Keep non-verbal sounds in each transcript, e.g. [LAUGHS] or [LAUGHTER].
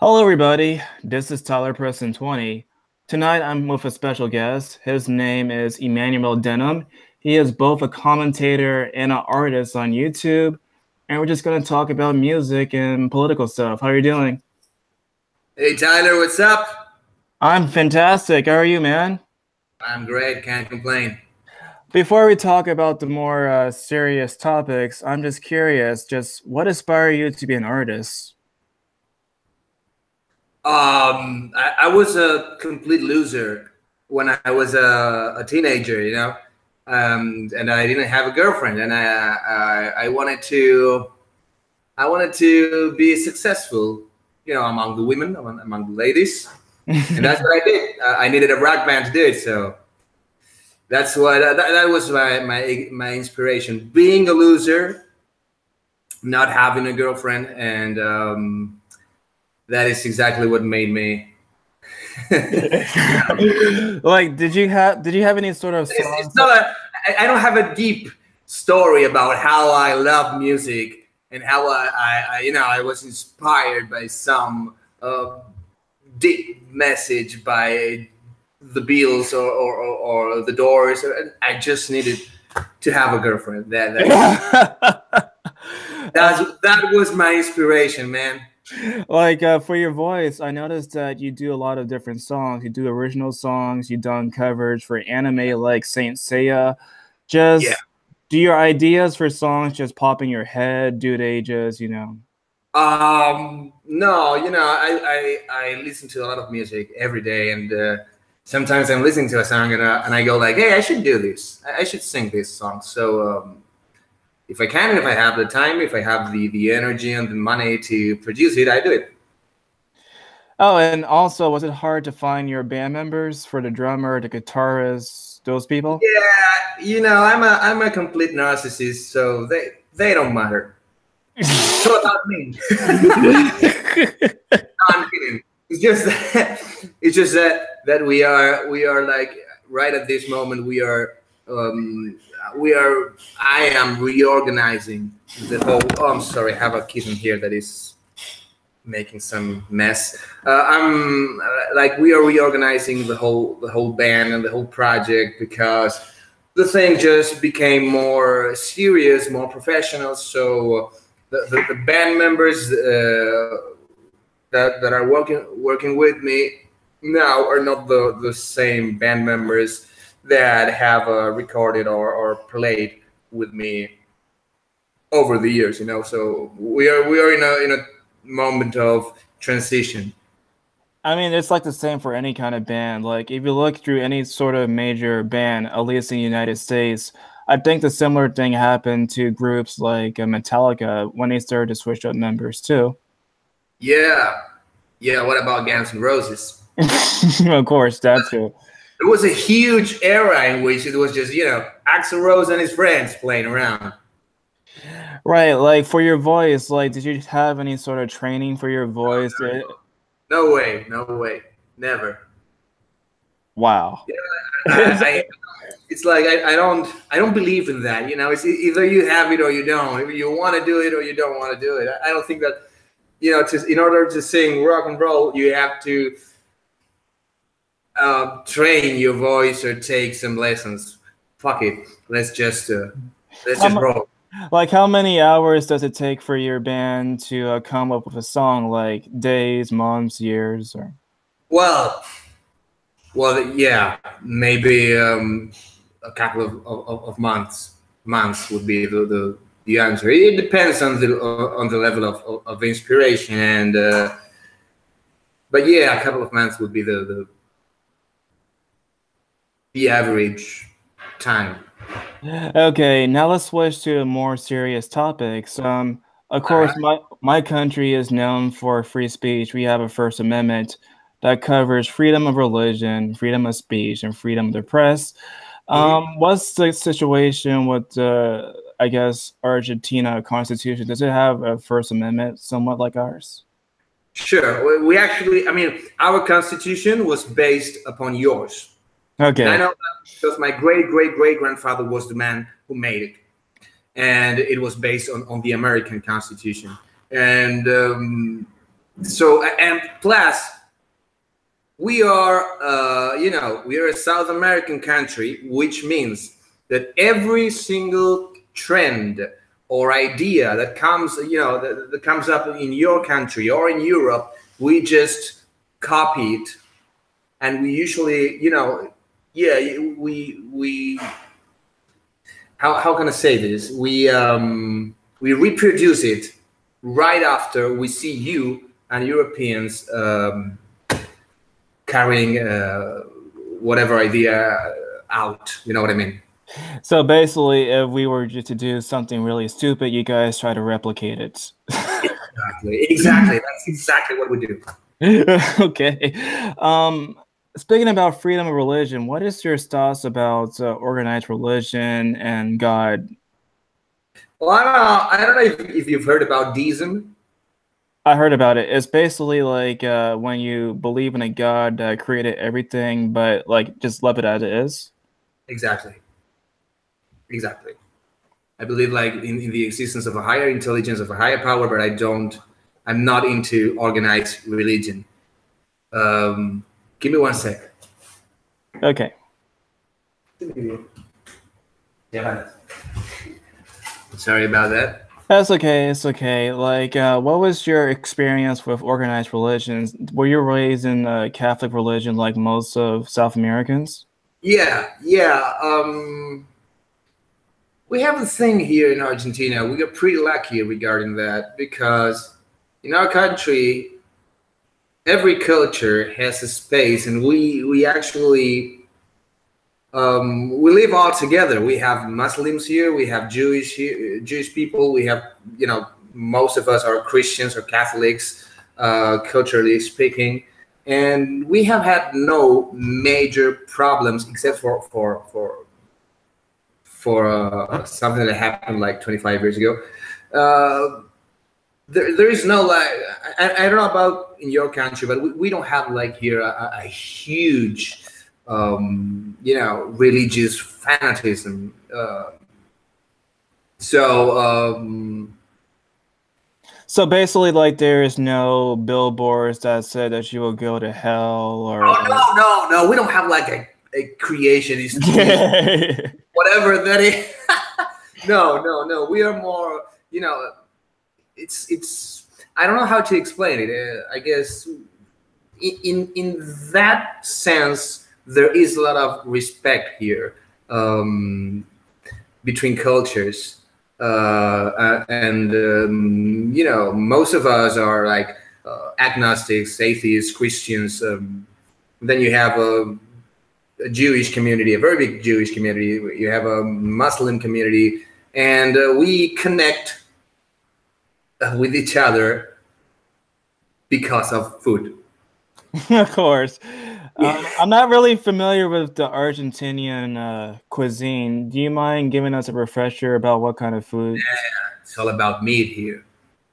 Hello, everybody. This is Tyler Preston 20. Tonight, I'm with a special guest. His name is Emmanuel Danann. He is both a commentator and an artist on YouTube. And we're just going to talk about music and political stuff. How are you doing? Hey, Tyler, what's up? I'm fantastic. How are you, man? I'm great. Can't complain. Before we talk about the more uh, serious topics, I'm just curious, just what inspired you to be an artist? Um, I, I was a complete loser when I was a, a teenager, you know, um, and I didn't have a girlfriend, and I, I I wanted to I wanted to be successful, you know, among the women, among, among the ladies, and that's what I did. I needed a rock band to do it, so that's what that, that was my, my my inspiration. Being a loser, not having a girlfriend, and um, that is exactly what made me [LAUGHS] like did you have did you have any sort of it's, it's not a, I don't have a deep story about how I love music and how I, I, I you know I was inspired by some uh, deep message by the Beatles or, or, or, or the Doors. I just needed to have a girlfriend. That, that, [LAUGHS] that was my inspiration, man like uh, for your voice, I noticed that you do a lot of different songs. You do original songs. You've done covers for anime like Saint Seiya. Just yeah. do your ideas for songs just pop in your head? Do they just you know? Um, no, you know, I I, I listen to a lot of music every day, and uh, sometimes I'm listening to a song and, uh, and I go like, hey, I should do this. I should sing this song. So um, if I can, if I have the time, if I have the the energy and the money to produce it, I do it. Oh, and also, was it hard to find your band members for the drummer, the guitarist, those people? Yeah, you know, I'm a I'm a complete narcissist, so they they don't matter. [LAUGHS] so about me. [LAUGHS] no, I'm kidding. It's just that it's just that that we are we are like right at this moment we are um, we are i am reorganizing the whole oh i'm sorry i have a kitten here that is making some mess. Uh, i'm like we are reorganizing the whole the whole band and the whole project because the thing just became more serious more professional. So the, the, the band members uh, that, that are working working with me now are not the, the same band members that have uh, recorded or, or played with me over the years you know so we are we are in a in a moment of transition I mean, it's like the same for any kind of band. Like, if you look through any sort of major band, at least in the United States, I think the similar thing happened to groups like uh, Metallica when they started to switch up members too. Yeah, yeah. What about Guns N' Roses? [LAUGHS] of course, that too. It was a huge era in which it was just you know Axl Rose and his friends playing around. Right, like for your voice, like did you have any sort of training for your voice? No, no, no way, no way, never. Wow. Yeah, I, I, it's like I, I, don't I don't believe in that. You know, it's either you have it or you don't. You want to do it or you don't want to do it. I, I don't think that you know, to, in order to sing rock and roll, you have to uh, train your voice or take some lessons. Fuck it. Let's just uh, let's just roll. Like, how many hours does it take for your band to uh, come up with a song? Like days, months, years, or? Well, well, yeah, maybe um, a couple of, of, of, months. Months would be the, the, the answer. It depends on the on the level of, of, of inspiration and. Uh, but yeah, a couple of months would be the, the the average time. Okay, now let's switch to a more serious topics. Um, of course, my my country is known for free speech. We have a First Amendment that covers freedom of religion, freedom of speech, and freedom of the press. Um, what's the situation with the, I guess, Argentina Constitution? Does it have a First Amendment somewhat like ours? Sure. We actually, I mean, our Constitution was based upon yours. Okay. And I know because my great great great grandfather was the man who made it, and it was based on, on the American Constitution. And um, so and plus we are uh, you know we are a south american country which means that every single trend or idea that comes you know that, that comes up in your country or in europe we just copy it and we usually you know yeah we we how, how can i say this? We um we reproduce it right after we see you and europeans um carrying uh, whatever idea out. You know what i mean? So basically if we were to do something really stupid you guys try to replicate it. Exactly. Exactly. That's exactly what we do. [LAUGHS] Okay. Um speaking about freedom of religion, what is your thoughts about uh, organized religion and God? Well, I don't know. I don't know if, if you've heard about deism. I heard about it. It's basically like uh, when you believe in a God that created everything, but like just love it as it is. Exactly. Exactly. I believe like in, in the existence of a higher intelligence, of a higher power, but I don't. I'm not into organized religion. Um, Give me one sec. Okay. Sorry about that. That's okay. It's okay. Like, uh, what was your experience with organized religions? Were you raised in a Catholic religion like most of South Americans? Yeah, yeah. Um, we have a thing here in Argentina. We got pretty lucky regarding that because in our country, every culture has a space, and we we actually um, we live all together. We have Muslims here, we have Jewish here, Jewish people, we have you know most of us are Christians or Catholics, uh, culturally speaking, and we have had no major problems except for for for for uh, something that happened like 25 years ago. Uh, there, there is no like I, I, don't know about in your country but we, we don't have like here a, a huge um, you know religious fanatism uh, so um, so basically like there is no billboards that said that you will go to hell or oh no no no we don't have like a, a creationist [LAUGHS] whatever that is. [LAUGHS] No no no we are more you know it's it's I don't know how to explain it. Uh, I guess in in that sense there is a lot of respect here um, between cultures, uh, and um, you know most of us are like uh, agnostics, atheists, Christians. Um, then you have a, a, Jewish community, a very big Jewish community. You have a Muslim community, and uh, we connect uh, with each other because of food. [LAUGHS] of course. Um, I'm not really familiar with the Argentinian uh, cuisine. Do you mind giving us a refresher about what kind of food? Yeah, it's all about meat here. [LAUGHS]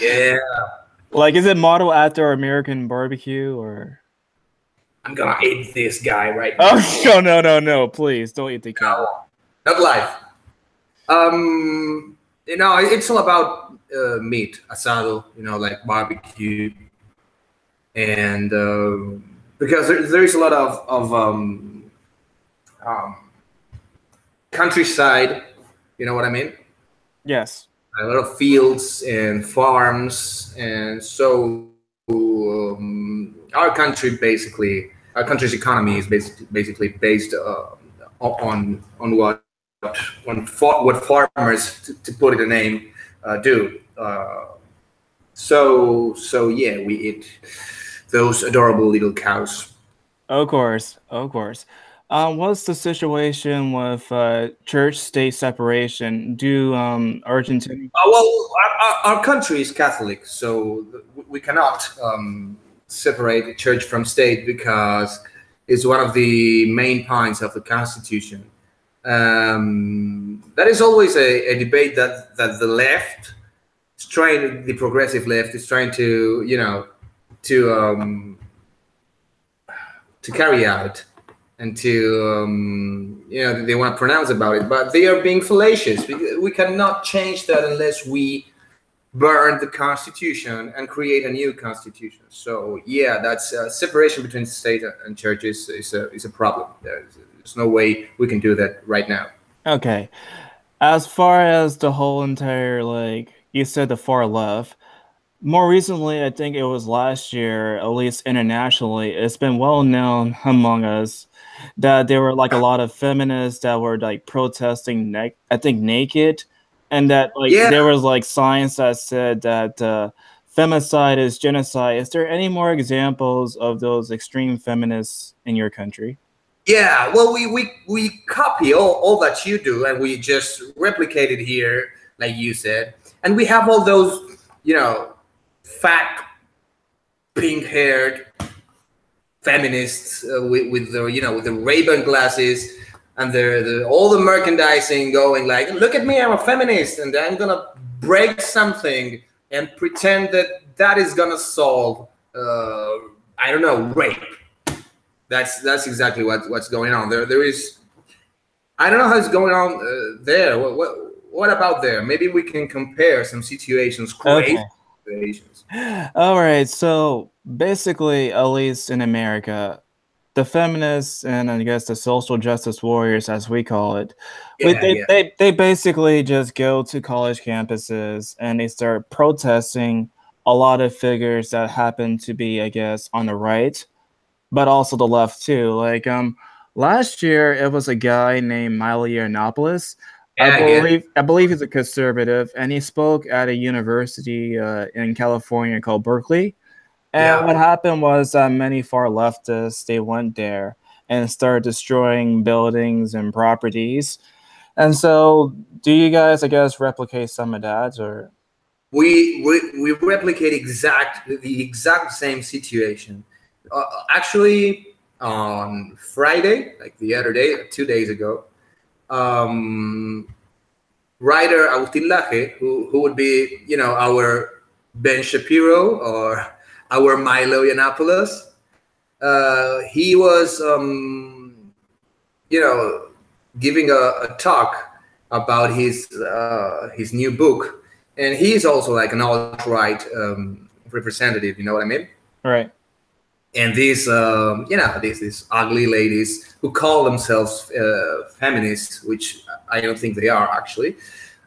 yeah. Like, is it modeled after American barbecue or? I'm gonna eat this guy right now. Oh [LAUGHS] no no no no! Please don't eat the cat. No, not live. Um, you know, it's all about uh, meat, asado, you know, like barbecue, and uh, because there, there is a lot of of um, um, countryside, you know what I mean? Yes. A lot of fields and farms, and so um, our country basically, our country's economy is basically basically based uh, on on what what, what farmers, to, to, put it a name, uh, do. Uh, so so yeah, we eat those adorable little cows. Of course, of course. Um, what's the situation with uh, church-state separation? Do um, Argentina? Uh, well, our, our, country is Catholic, so we cannot um, separate church from state because it's one of the main points of the Constitution um, that is always a, a, debate that that the left is trying, the progressive left is trying to, you know, to um, to carry out and to um, you know they want to pronounce about it, but they are being fallacious. We, cannot change that unless we burn the constitution and create a new constitution. So yeah, that's uh, separation between state and churches is, is a is a problem. There's, there's no way we can do that right now. Okay, as far as the whole entire like you said the far left. More recently, I think it was last year, at least internationally, it's been well known among us that there were like a lot of feminists that were like protesting, ne- I think, naked and that like yeah. there was like science that said that uh, femicide is genocide. Is there any more examples of those extreme feminists in your country? Yeah, well, we we we copy all, all that you do, and we just replicate it here, like you said, and we have all those, you know, fat, pink-haired feminists uh, with, with the you know with the Ray-Ban glasses and the, the all the merchandising going like, look at me, I'm a feminist, and I'm gonna break something and pretend that that is gonna solve, uh, I don't know, rape. That's that's exactly what what's going on there. There is, I don't know how's going on uh, there. What, what what about there? Maybe we can compare some situations, crazy okay. situations. [GASPS] All right, so basically, at least in America, the feminists and I guess the social justice warriors, as we call it, yeah, they, yeah. they they basically just go to college campuses and they start protesting a lot of figures that happen to be, I guess, on the right, but also the left too. Like um, last year it was a guy named Milo Yiannopoulos. Yeah, I believe I believe he's a conservative, and he spoke at a university uh, in California called Berkeley and yeah. what happened was uh, many far leftists they went there and started destroying buildings and properties. And so, do you guys, I guess, replicate some of that, or? We we, we replicate exact the exact same situation. Uh, actually, on Friday, like the other day, two days ago, um, writer Agustin Laje, who who would be you know our Ben Shapiro or [LAUGHS] our Milo Yiannopoulos. Uh, he was, um, you know, giving a, a talk about his uh, his new book, and he's also like an alt-right um, representative. You know what I mean? Right. And these, um, you know, these these ugly ladies who call themselves uh, feminists, which I don't think they are actually,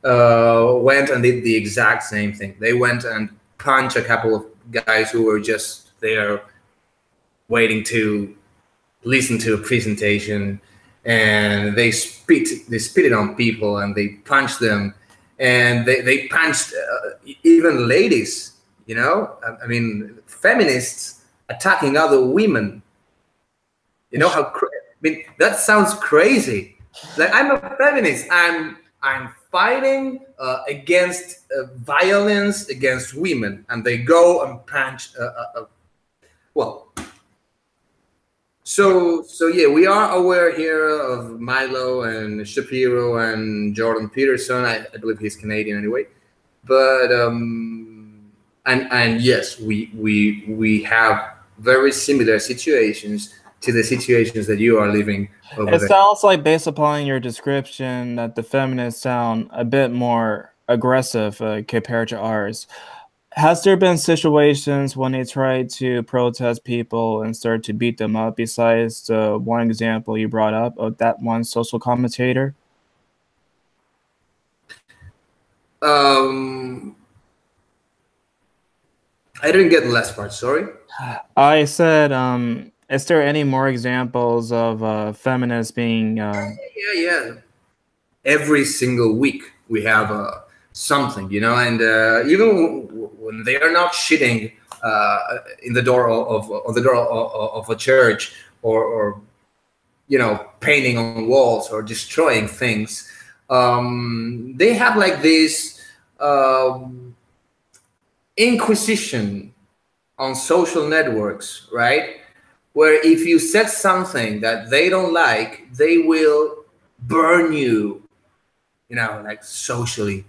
uh, went and did the exact same thing. They went and punched a couple of guys who were just there waiting to listen to a presentation. And they spit they spit it on people and they punched them. And they, they punched uh, even ladies you know? I, I, mean feminists attacking other women you know how i mean that sounds crazy like i'm a feminist i'm i'm fighting uh, against uh, violence against women, and they go and punch. Uh, uh, uh, well, so so yeah, we are aware here of Milo and Shapiro and Jordan Peterson. I, I believe he's Canadian anyway, but um, and and yes, we we we have very similar situations to the situations that you are living it there. sounds like based upon your description that the feminists sound a bit more aggressive uh, compared to ours. Has there been situations when they tried to protest people and start to beat them up besides the one example you brought up of that one social commentator? Um i didn't get the last part sorry i said um is there any more examples of uh, feminists being? Uh... Yeah, yeah. Every single week we have uh, something, you know, and uh, even when they are not shitting uh, in the door of, the door of, of a church or, or, you know painting on walls or destroying things, um, they have like this um, inquisition on social networks, right? where if you said something that they don't like, they will burn you, you know, like socially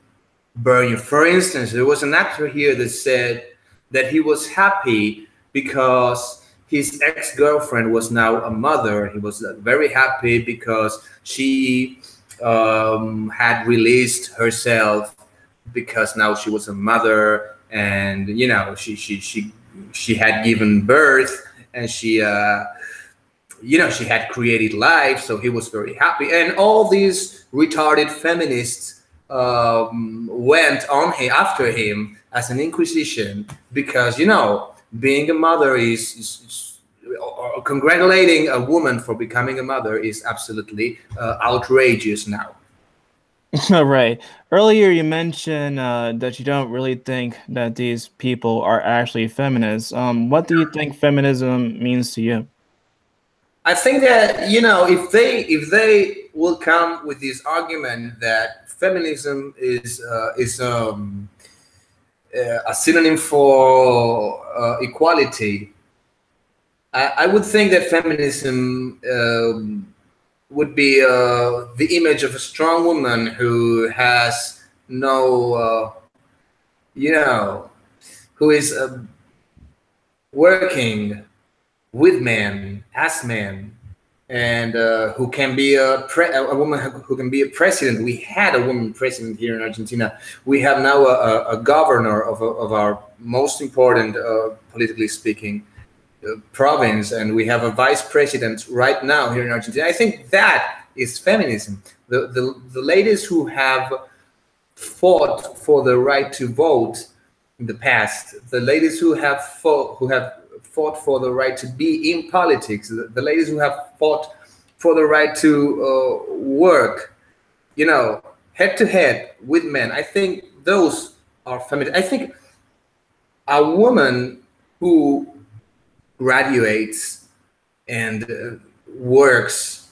burn you. For instance, there was an actor here that said that he was happy because his ex-girlfriend was now a mother. He was very happy because she um, had released herself because now she was a mother and you know she she she she had given birth and she uh you know she had created life so he was very happy. And all these retarded feminists um, went on him after him as an inquisition because you know being a mother is, is, is congratulating a woman for becoming a mother is absolutely uh, outrageous now [LAUGHS] right. Earlier, you mentioned uh, that you don't really think that these people are actually feminists. Um, what do you think feminism means to you? I think that you know if they if they will come with this argument that feminism is uh, is um, uh, a synonym for uh, equality, I, I, would think that feminism. Um, would be uh, the image of a strong woman who has no, uh, you know, who is uh, working with men, as men, and uh, who can be a, a woman who can be a president. We had a woman president here in Argentina. We have now a, a governor of, of our most important, uh, politically speaking, province and we have a vice president right now here in Argentina. I think that is feminism. The, the, the ladies who have fought for the right to vote in the past, the ladies who have fought, who have fought for the right to be in politics, the, the ladies who have fought for the right to uh, work, you know, head to head with men. I think those are feminist. I think a woman who graduates and uh, works,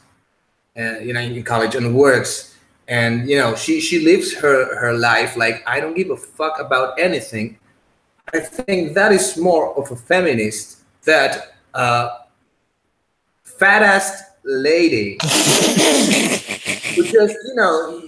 uh, you know, in college and works, and you know, she she lives her her life like I don't give a fuck about anything. I think that is more of a feminist that uh, fat ass lady [LAUGHS] who just you know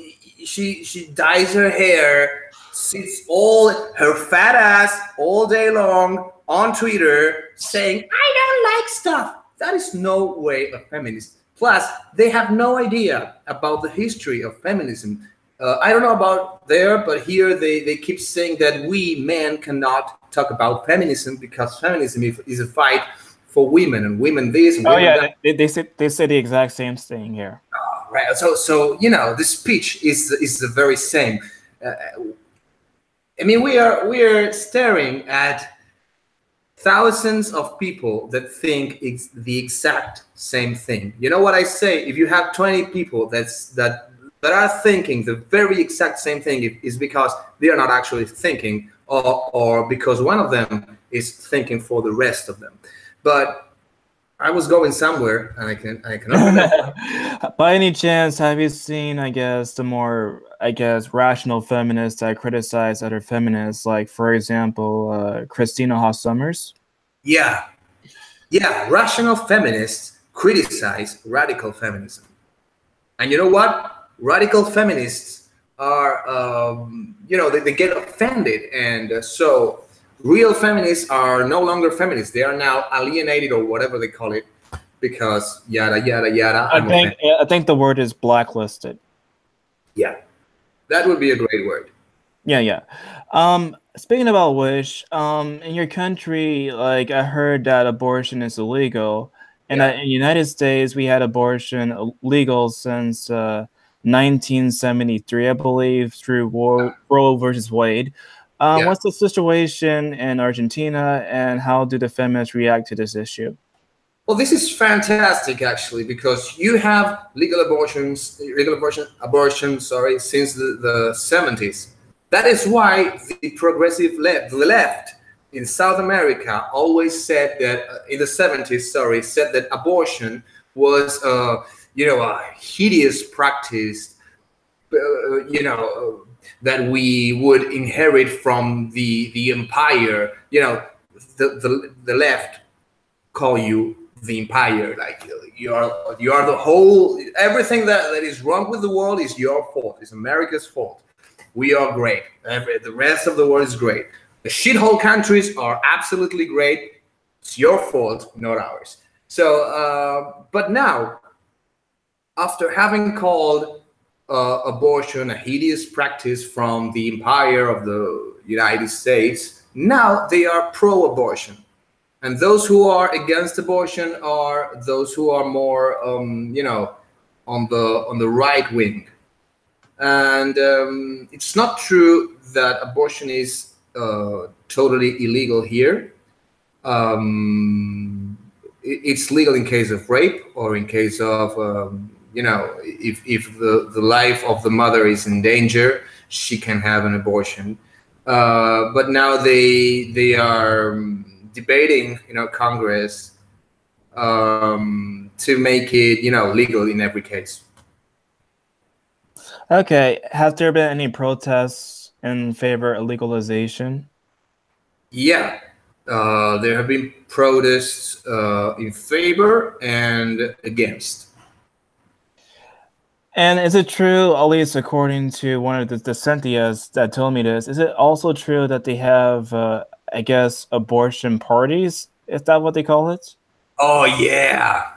she she dyes her hair sits all her fat ass all day long on Twitter saying, I don't like stuff. That is no way a feminist. Plus, they have no idea about the history of feminism. Uh, I don't know about there, but here they, they keep saying that we men cannot talk about feminism because feminism is a fight for women and women this. And oh women yeah, that. they, they say they say the exact same thing here. Oh, right. So so you know the speech is is the very same. Uh, I mean, we are we are staring at thousands of people that think it's the exact same thing. You know what I say? If you have 20 people that's that that are thinking the very exact same thing, is because they are not actually thinking, or or because one of them is thinking for the rest of them. But I was going somewhere, and I can I can. [LAUGHS] By any chance, have you seen? I guess the more I guess rational feminists that criticize other feminists, like for example, uh, Christina Hoff Sommers. Yeah, yeah. Rational feminists criticize radical feminism, and you know what? Radical feminists are, um, you know, they, they get offended, and uh, so real feminists are no longer feminists. They are now alienated or whatever they call it because yada yada yada. I think I think the word is blacklisted. Yeah, that would be a great word. Yeah, yeah. Um, speaking about wish, um, in your country, like I heard that abortion is illegal, and yeah. in the United States, we had abortion legal since uh, 1973, I believe, through War, Roe versus Wade. Um, yeah. What's the situation in Argentina, and how do the feminists react to this issue? Well, this is fantastic, actually, because you have legal abortions, legal abortion, abortion, sorry, since the, the 70s. That is why the progressive left, the left in South America, always said that uh, in the 70s, sorry, said that abortion was, uh, you know, a hideous practice, uh, you know, that we would inherit from the the empire. You know, the the, the left call you the empire, like you are you are the whole everything that, that is wrong with the world is your fault. It's America's fault. We are great. Every, the rest of the world is great. The shithole countries are absolutely great. It's your fault, not ours. So, uh, but now, after having called uh, abortion a hideous practice from the empire of the United States, now they are pro abortion. And those who are against abortion are those who are more, um, you know, on the on the right wing. And um, it's not true that abortion is uh, totally illegal here. Um, it's legal in case of rape or in case of um, you know if, if the, the life of the mother is in danger she can have an abortion. Uh, but now they they are um, debating you know congress um, to make it you know legal in every case. Okay. Has there been any protests in favor of legalization? Yeah. Uh, there have been protests uh, in favor and against. And is it true, at least according to one of the, Cynthias that told me this, is it also true that they have, uh, I guess, abortion parties? Is that what they call it? Oh, yeah.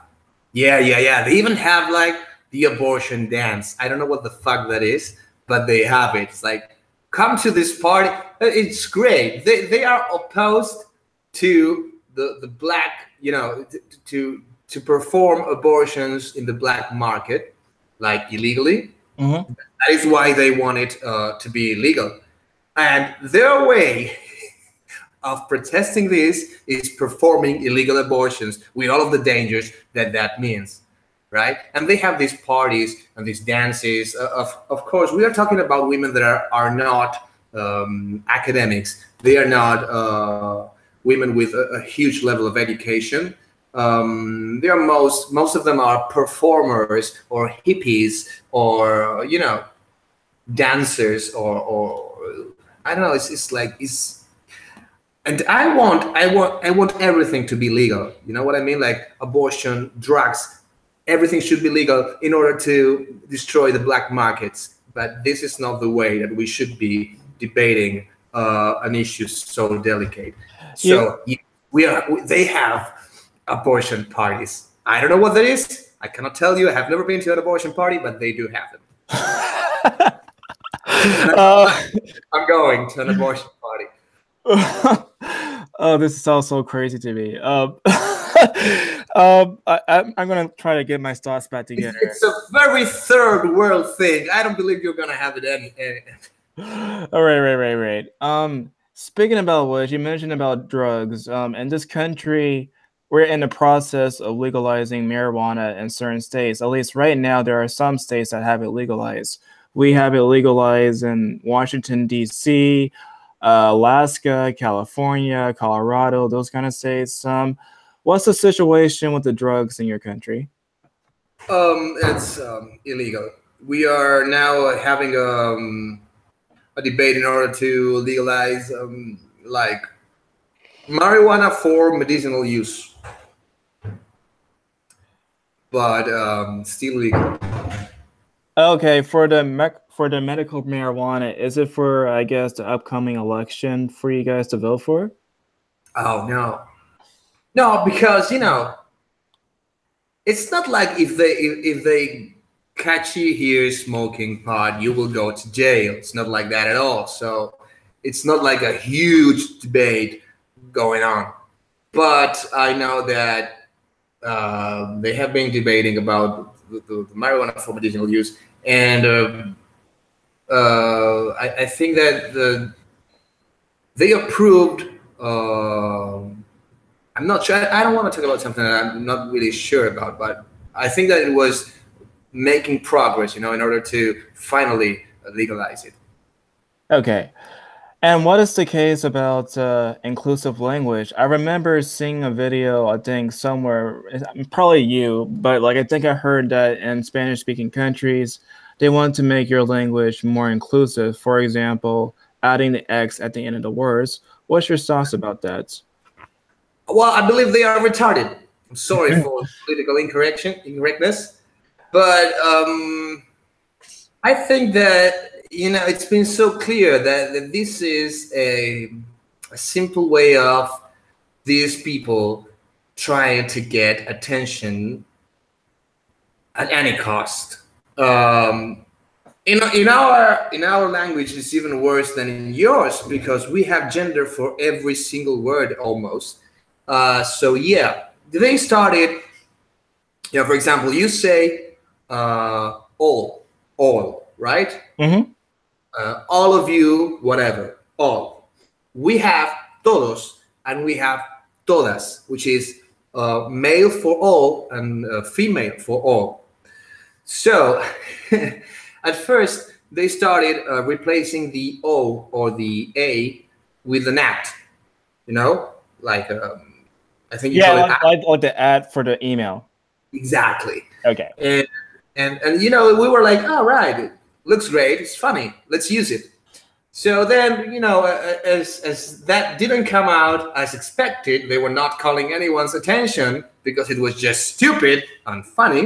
Yeah, yeah, yeah. They even have like the abortion dance. I don't know what the fuck that is, but they have it. It's like, come to this party. It's great. They, they are opposed to the the black, you know, to to perform abortions in the black market, like illegally. Mm-hmm. That is why they want it uh, to be illegal. And their way [LAUGHS] of protesting this is performing illegal abortions with all of the dangers that that means right and they have these parties and these dances uh, of, of course we are talking about women that are, are not um, academics they are not uh, women with a, a huge level of education. Um, they are most most of them are performers or hippies or you know dancers or or I don't know. It's it's like it's and I want I want I want everything to be legal. You know what I mean? Like abortion, drugs, everything should be legal in order to destroy the black markets. But this is not the way that we should be debating uh, an issue so delicate. So yeah. we are. They have abortion parties. I don't know what that is. I cannot tell you. I have never been to an abortion party, but they do have them. [LAUGHS] [LAUGHS] uh, I'm going to an abortion party. [LAUGHS] oh, this is all so crazy to me. Um, um, I, am going to try to get my thoughts back together. It's a very third world thing. I don't believe you're going to have it any. any. all right, right, right, right. Um, Speaking about which, you mentioned about drugs. Um, in this country, we're in the process of legalizing marijuana in certain states. At least right now, there are some states that have it legalized. We have it legalized in Washington, D.C., uh, Alaska, California, Colorado, those kind of states. Um, what's the situation with the drugs in your country? Um, it's um, illegal. We are now having um, a debate in order to legalize um, like marijuana for medicinal use, but um, still legal. Okay, for the mec- for the medical marijuana, is it for I guess the upcoming election for you guys to vote for? Oh no, no, because you know, it's not like if they if, if they catch you here smoking pot, you will go to jail. It's not like that at all. So it's not like a huge debate going on. But I know that uh, they have been debating about the, the, marijuana for medicinal use, and uh, uh, I, I, think that the they approved. Uh, I'm not sure. I, I don't want to talk about something that I'm not really sure about, but I think that it was making progress, you know, in order to finally legalize it. Okay. And what is the case about uh, inclusive language? I remember seeing a video, I think somewhere, probably you, but like I think I heard that in Spanish speaking countries, they want to make your language more inclusive. For example, adding the X at the end of the words. What's your thoughts about that? Well, I believe they are retarded. I'm sorry for political incorrection, incorrectness. But um, I think that you know it's been so clear that, that this is a, a simple way of these people trying to get attention at any cost. Um, in, in our in our language it's even worse than in yours because we have gender for every single word almost uh, so yeah they started you know for example you say uh, all all right Mm-hmm. Uh, all of you whatever all we have todos and we have todas which is uh, male for all and uh, female for all so [LAUGHS] at first they started uh, replacing the o or the a with an at you know like um, i think you Yeah, call it like, like, the ad for the email. exactly Okay. and and and you know we were like all right it looks great it's funny let's use it. So then you know uh, as as that didn't come out as expected they were not calling anyone's attention because it was just stupid and funny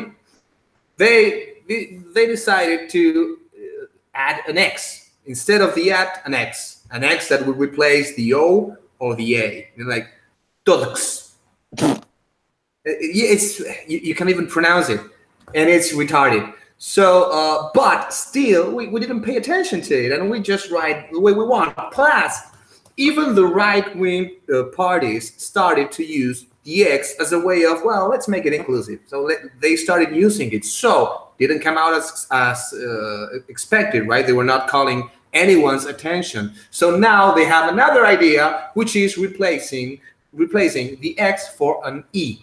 they they, decided to uh, add an x. Instead of the at an x. An x that would replace the o or the a. You're like todos [LAUGHS] it's you, you can't even pronounce it. And it's retarded so uh, but still we, we didn't pay attention to it and we just write the way we want. Plus even the right-wing uh, parties started to use the x as a way of well let's make it inclusive. So let, they started using it. So didn't come out as as uh, expected right? They were not calling anyone's attention. So now they have another idea which is replacing replacing the x for an e.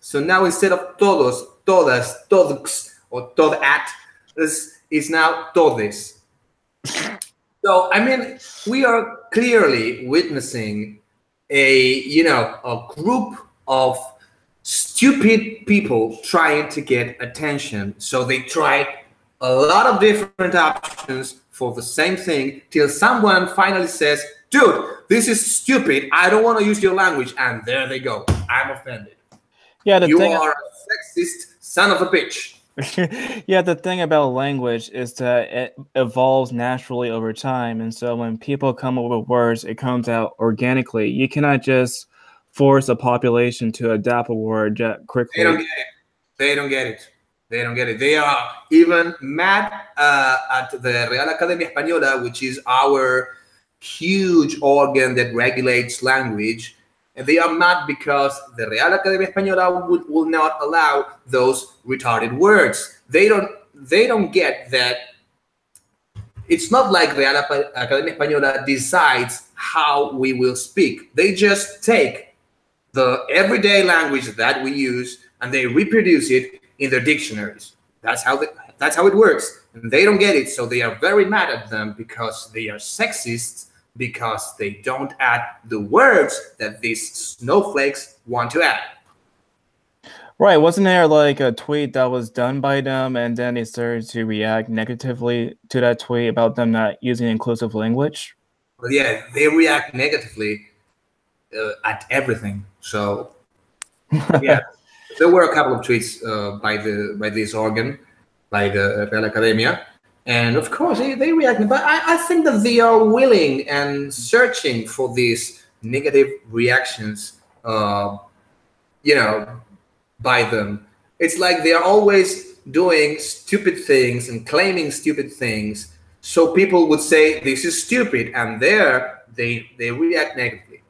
So now instead of todos, todas, todos, or todat, this is now todes. So I mean, we are clearly witnessing a you know a group of stupid people trying to get attention. So they try a lot of different options for the same thing till someone finally says, "Dude, this is stupid. I don't want to use your language," and there they go. I'm offended. Yeah, the You thing. are a sexist son of a bitch. [LAUGHS] yeah, the thing about language is that it evolves naturally over time, and so when people come up with words, it comes out organically. You cannot just force a population to adapt a word that They don't quickly. get it. They don't get it. They don't get it. They are even mad uh, at the Real Academia Española, which is our huge organ that regulates language. And they are mad because the Real Academia Española would, will not allow those retarded words. They don't. They don't get that. It's not like Real Academia Española decides how we will speak. They just take the everyday language that we use and they reproduce it in their dictionaries. That's how that's how it works. And they don't get it, so they are very mad at them because they are sexist because they don't add the words that these snowflakes want to add. Right? Wasn't there like a tweet that was done by them, and then they started to react negatively to that tweet about them not using inclusive language? But yeah, they react negatively uh, at everything. So [LAUGHS] yeah, there were a couple of tweets uh, by the by this organ, by the Real Academia, and of course they, they react. But I, I think that they are willing and searching for these negative reactions. Uh, you know, by them. It's like they are always doing stupid things and claiming stupid things. So people would say this is stupid, and there they they react negatively.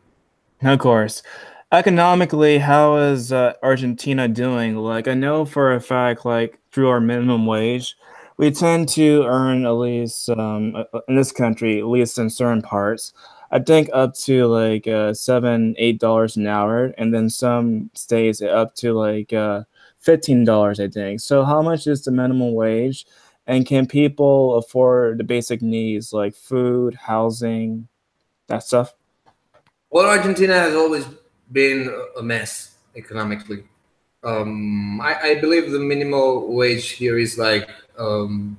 Of course. Economically, how is uh, Argentina doing? Like, I know for a fact, like through our minimum wage, we tend to earn at least um, uh, uh, in this country, at least in certain parts, I think up to like uh, seven, eight dollars an hour, and then some states up to like uh, fifteen dollars, I think. So, how much is the minimum wage? And can people afford the basic needs like food, housing, that stuff? Well, Argentina has always been a mess economically. Um, I, I believe the minimum wage here is like um,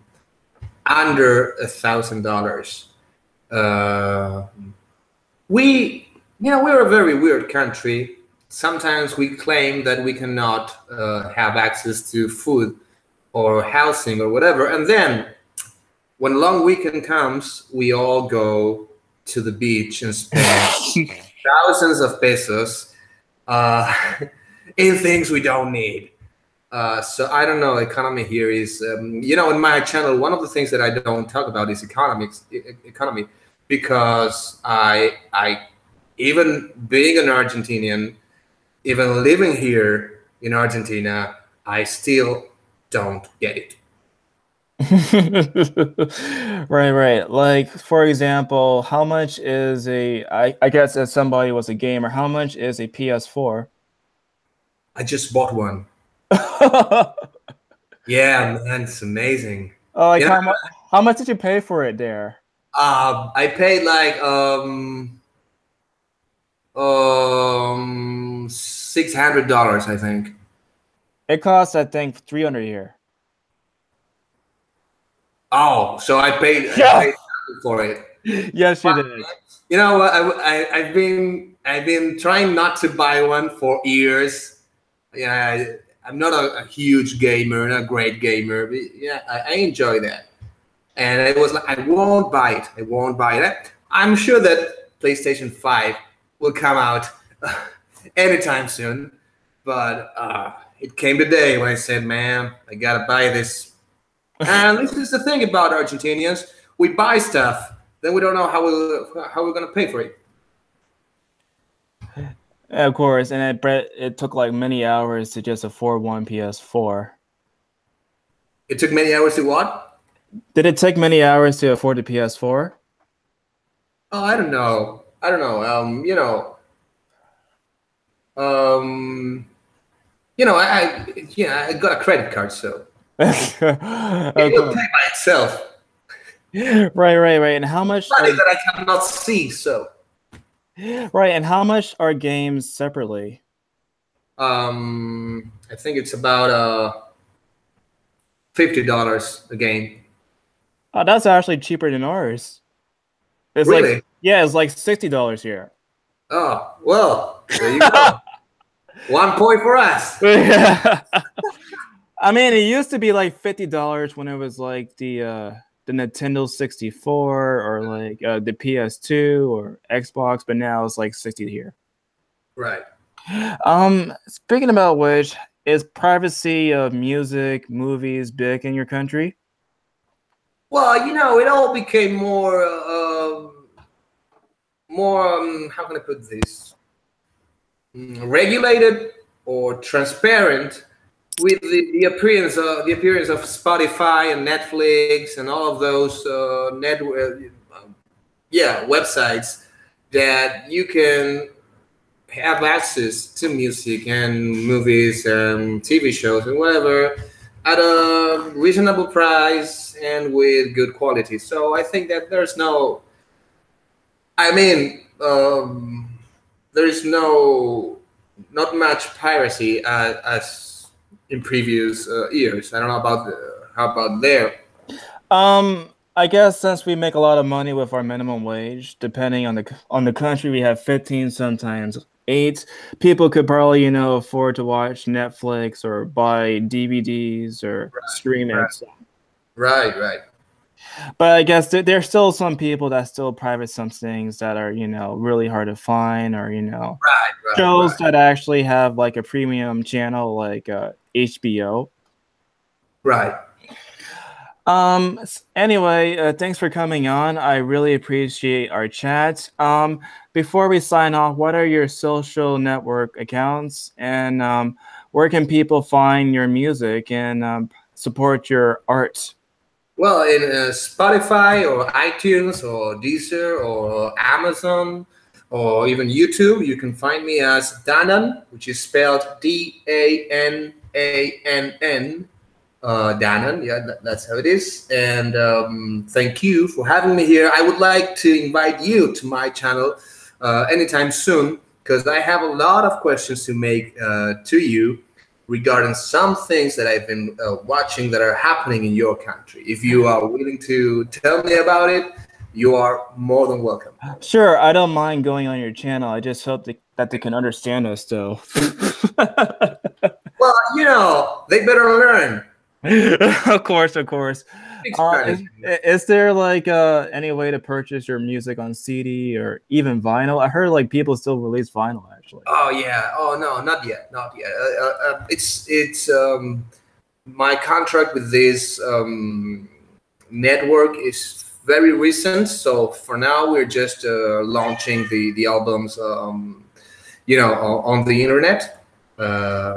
under a thousand dollars. Uh, We, you know, we're a very weird country. Sometimes we claim that we cannot uh, have access to food or housing or whatever, and then when long weekend comes, we all go to the beach and spend [LAUGHS] thousands of pesos uh, [LAUGHS] in things we don't need. Uh, so I don't know. Economy here is, um, you know, in my channel, one of the things that I don't talk about is economics, e- economy, because I, I, even being an Argentinian, even living here in Argentina, I still don't get it. [LAUGHS] right, right. Like for example, how much is a I, I guess if somebody was a gamer, how much is a PS4? I just bought one. [LAUGHS] yeah, man, it's amazing. Oh, like how, mu- how much did you pay for it there? Uh, I paid like um um six hundred dollars, I think. It costs, I think, three hundred here. Oh, so I paid, yeah. I paid for it. Yes, you did. You know what? I, I I've been I've been trying not to buy one for years. Yeah, I, am not a, a, huge gamer, not a great gamer, but yeah, I, I enjoy that. And I was like I won't buy it. I won't buy that. I'm sure that PlayStation Five will come out [LAUGHS] anytime soon, but uh, it came today when I said, "Man, I gotta buy this [LAUGHS] and this is the thing about Argentinians: we buy stuff, then we don't know how we how we're gonna pay for it. Of course, and it it took like many hours to just afford one PS4. It took many hours to what? Did it take many hours to afford the PS4? Oh, I don't know. I don't know. Um, you know, um, you know, I, I yeah, I got a credit card, so [LAUGHS] it will pay by itself. Right, right, right. And how much money are, that I cannot see? So, [GASPS] right. And how much are games separately? Um, I think it's about uh fifty dollars a game. Oh, that's actually cheaper than ours. It's really? like yeah, it's like sixty dollars here. Oh well, there you go. [LAUGHS] One point for us. [LAUGHS] [LAUGHS] I mean, it used to be like fifty dollars when it was like the uh, the Nintendo sixty four or like uh, the PS two or Xbox, but now it's like sixty here. Right. Um, speaking about which, is privacy of music, movies big in your country? Well, you know, it all became more, uh, more. Um, how can I put this? Mm, regulated or transparent with the, the appearance of the appearance of Spotify and Netflix and all of those uh, uh, yeah, websites that you can have access to music and movies and TV shows and whatever at a reasonable price and with good quality. So I think that there's no, I mean, um, there is no, not much piracy as, as in previous uh, years. I don't know about the, how about there. Um, I guess since we make a lot of money with our minimum wage, depending on the on the country, we have fifteen, sometimes eight. People could probably you know afford to watch Netflix or buy DVDs or right, stream right. it. Right, right. But I guess there, there's still some people that still private some things that are you know really hard to find, or you know right, right, shows that actually have like a premium channel, like uh, HBO. Right. Um. Anyway, uh, thanks for coming on. I really appreciate our chat. Um. Before we sign off, what are your social network accounts, and um, where can people find your music and um, support your art? Well, in uh, Spotify or iTunes or Deezer or Amazon or even YouTube, you can find me as Danann, which is spelled D A N a N N. Uh, Danann, yeah, that, that's how it is. And um, thank you for having me here. I would like to invite you to my channel uh, anytime soon because I have a lot of questions to make uh, to you regarding some things that I've been uh, watching that are happening in your country. If you are willing to tell me about it, you are more than welcome. Sure, I don't mind going on your channel. I just hope that they can understand us, though. [LAUGHS] well, you know, they better learn. [LAUGHS] of course, of course. Uh, is, is, there like uh, any way to purchase your music on CD or even vinyl? I heard like people still release vinyl actually. Oh yeah. Oh no, not yet, not yet. Uh, uh, uh it's it's um, my contract with this um, network is very recent. So for now, we're just uh, launching the the albums, um, you know, on, the internet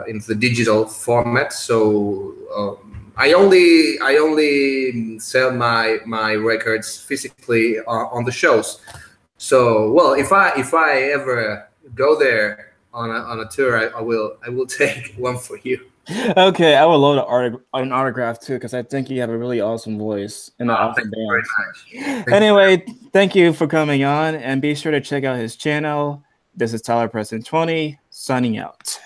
in the digital format. So. Um, I only I only sell my my records physically on, on, the shows. So well, if I if I ever go there on a, on a tour, I, I will I will [LAUGHS] take one for you. Okay, I would love an, auto- an autograph too because I think you have a really awesome voice and an oh, awesome band. Anyway, you. thank you for coming on, and be sure to check out his channel. This is Tyler Preston twenty signing out.